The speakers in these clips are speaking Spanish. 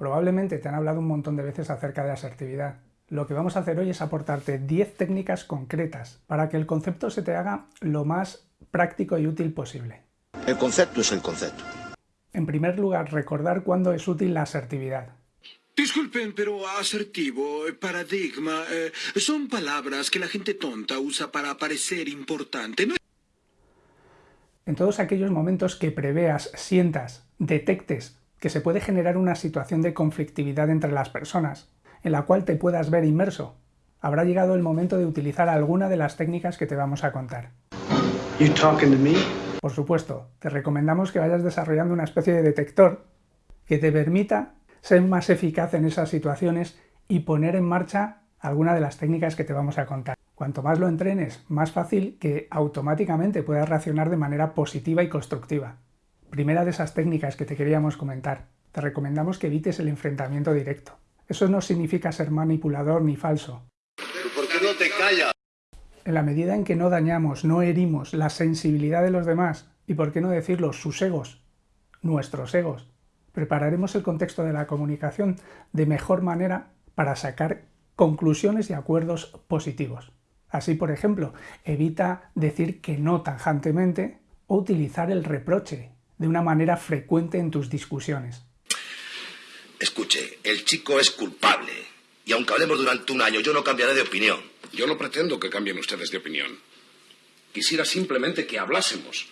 Probablemente te han hablado un montón de veces acerca de asertividad. Lo que vamos a hacer hoy es aportarte 10 técnicas concretas para que el concepto se te haga lo más práctico y útil posible. El concepto es el concepto. En primer lugar, recordar cuándo es útil la asertividad. Disculpen, pero asertivo, eh, paradigma, eh, son palabras que la gente tonta usa para parecer importante. ¿no? En todos aquellos momentos que preveas, sientas, detectes que se puede generar una situación de conflictividad entre las personas, en la cual te puedas ver inmerso, habrá llegado el momento de utilizar alguna de las técnicas que te vamos a contar. Por supuesto, te recomendamos que vayas desarrollando una especie de detector que te permita ser más eficaz en esas situaciones y poner en marcha alguna de las técnicas que te vamos a contar. Cuanto más lo entrenes, más fácil que automáticamente puedas reaccionar de manera positiva y constructiva. Primera de esas técnicas que te queríamos comentar. Te recomendamos que evites el enfrentamiento directo. Eso no significa ser manipulador ni falso. ¿Por qué no te callas? En la medida en que no dañamos, no herimos la sensibilidad de los demás, y por qué no decirlo, sus egos, nuestros egos, prepararemos el contexto de la comunicación de mejor manera para sacar conclusiones y acuerdos positivos. Así, por ejemplo, evita decir que no tajantemente o utilizar el reproche de una manera frecuente en tus discusiones. Escuche, el chico es culpable. Y aunque hablemos durante un año, yo no cambiaré de opinión. Yo no pretendo que cambien ustedes de opinión. Quisiera simplemente que hablásemos.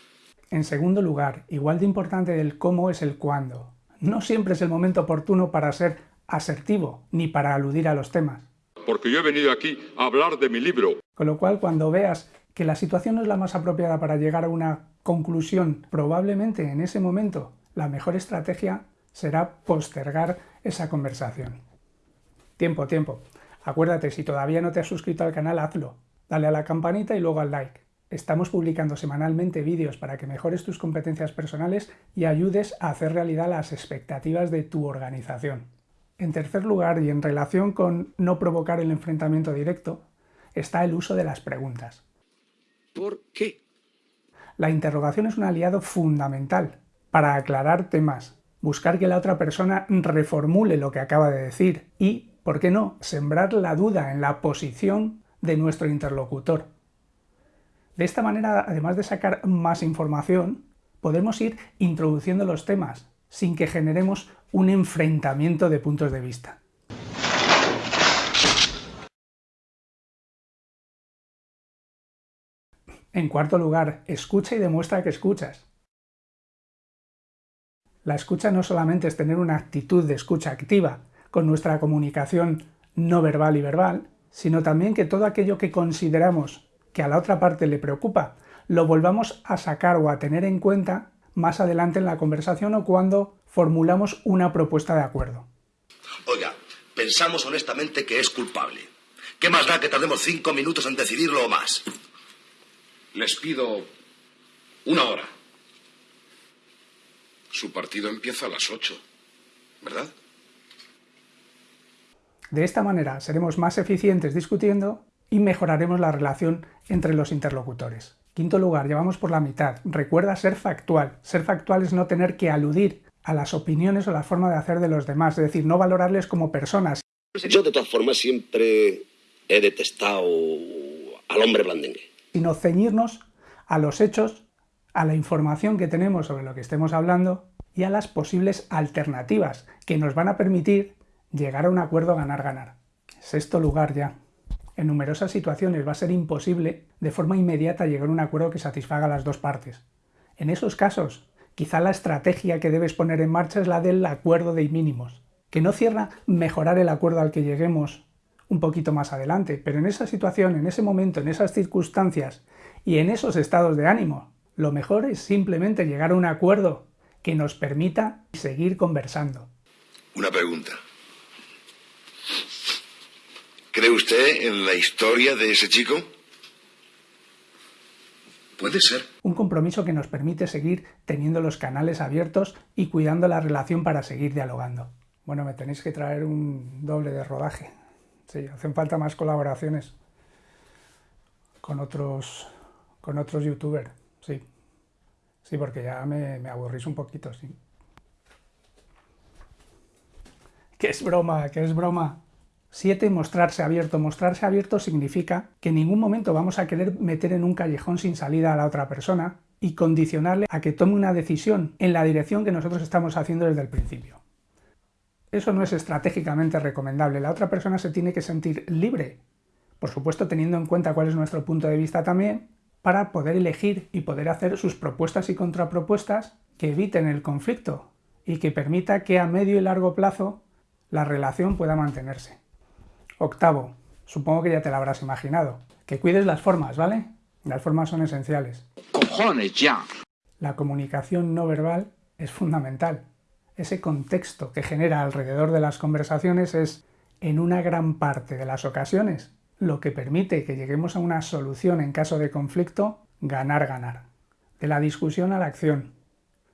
En segundo lugar, igual de importante del cómo es el cuándo. No siempre es el momento oportuno para ser asertivo, ni para aludir a los temas. Porque yo he venido aquí a hablar de mi libro. Con lo cual, cuando veas que la situación no es la más apropiada para llegar a una conclusión, probablemente en ese momento la mejor estrategia será postergar esa conversación. Tiempo, tiempo. Acuérdate, si todavía no te has suscrito al canal, hazlo. Dale a la campanita y luego al like. Estamos publicando semanalmente vídeos para que mejores tus competencias personales y ayudes a hacer realidad las expectativas de tu organización. En tercer lugar, y en relación con no provocar el enfrentamiento directo, está el uso de las preguntas. ¿Por qué? La interrogación es un aliado fundamental para aclarar temas, buscar que la otra persona reformule lo que acaba de decir y, ¿por qué no?, sembrar la duda en la posición de nuestro interlocutor. De esta manera, además de sacar más información, podemos ir introduciendo los temas sin que generemos un enfrentamiento de puntos de vista. En cuarto lugar, escucha y demuestra que escuchas. La escucha no solamente es tener una actitud de escucha activa con nuestra comunicación no verbal y verbal, sino también que todo aquello que consideramos que a la otra parte le preocupa, lo volvamos a sacar o a tener en cuenta más adelante en la conversación o cuando formulamos una propuesta de acuerdo. Oiga, pensamos honestamente que es culpable. ¿Qué más da que tardemos cinco minutos en decidirlo o más? Les pido una hora. Su partido empieza a las ocho, ¿verdad? De esta manera seremos más eficientes discutiendo y mejoraremos la relación entre los interlocutores. Quinto lugar, llevamos por la mitad. Recuerda ser factual. Ser factual es no tener que aludir a las opiniones o la forma de hacer de los demás, es decir, no valorarles como personas. Yo de todas formas siempre he detestado al hombre blandengue sino ceñirnos a los hechos, a la información que tenemos sobre lo que estemos hablando y a las posibles alternativas que nos van a permitir llegar a un acuerdo ganar-ganar. Sexto lugar ya. En numerosas situaciones va a ser imposible de forma inmediata llegar a un acuerdo que satisfaga a las dos partes. En esos casos, quizá la estrategia que debes poner en marcha es la del acuerdo de mínimos, que no cierra mejorar el acuerdo al que lleguemos un poquito más adelante, pero en esa situación, en ese momento, en esas circunstancias y en esos estados de ánimo, lo mejor es simplemente llegar a un acuerdo que nos permita seguir conversando. Una pregunta. ¿Cree usted en la historia de ese chico? Puede ser. Un compromiso que nos permite seguir teniendo los canales abiertos y cuidando la relación para seguir dialogando. Bueno, me tenéis que traer un doble de rodaje. Sí, hacen falta más colaboraciones con otros, con otros youtubers, sí. Sí, porque ya me, me aburrís un poquito, sí. que es broma, que es broma. 7. Mostrarse abierto. Mostrarse abierto significa que en ningún momento vamos a querer meter en un callejón sin salida a la otra persona y condicionarle a que tome una decisión en la dirección que nosotros estamos haciendo desde el principio. Eso no es estratégicamente recomendable. La otra persona se tiene que sentir libre, por supuesto teniendo en cuenta cuál es nuestro punto de vista también, para poder elegir y poder hacer sus propuestas y contrapropuestas que eviten el conflicto y que permita que a medio y largo plazo la relación pueda mantenerse. Octavo, supongo que ya te lo habrás imaginado, que cuides las formas, ¿vale? Las formas son esenciales. ¡Cojones ya! La comunicación no verbal es fundamental. Ese contexto que genera alrededor de las conversaciones es, en una gran parte de las ocasiones, lo que permite que lleguemos a una solución en caso de conflicto ganar-ganar. De la discusión a la acción.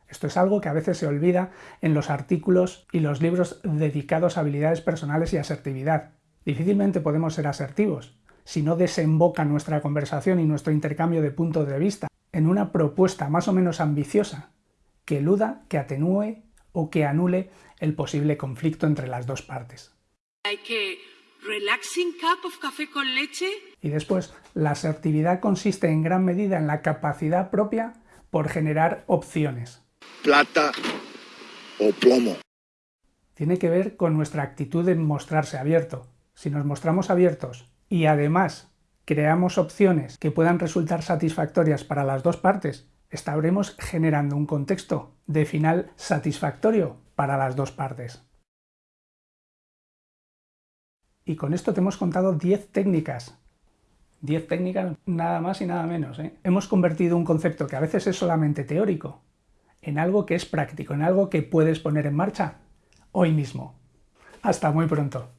Esto es algo que a veces se olvida en los artículos y los libros dedicados a habilidades personales y asertividad. Difícilmente podemos ser asertivos si no desemboca nuestra conversación y nuestro intercambio de puntos de vista en una propuesta más o menos ambiciosa que eluda, que atenúe o que anule el posible conflicto entre las dos partes. relaxing cup of café con leche. Y después, la asertividad consiste en gran medida en la capacidad propia por generar opciones. Plata o plomo. Tiene que ver con nuestra actitud de mostrarse abierto. Si nos mostramos abiertos y además creamos opciones que puedan resultar satisfactorias para las dos partes, estaremos generando un contexto de final satisfactorio para las dos partes. Y con esto te hemos contado 10 técnicas. 10 técnicas nada más y nada menos. ¿eh? Hemos convertido un concepto que a veces es solamente teórico en algo que es práctico, en algo que puedes poner en marcha hoy mismo. Hasta muy pronto.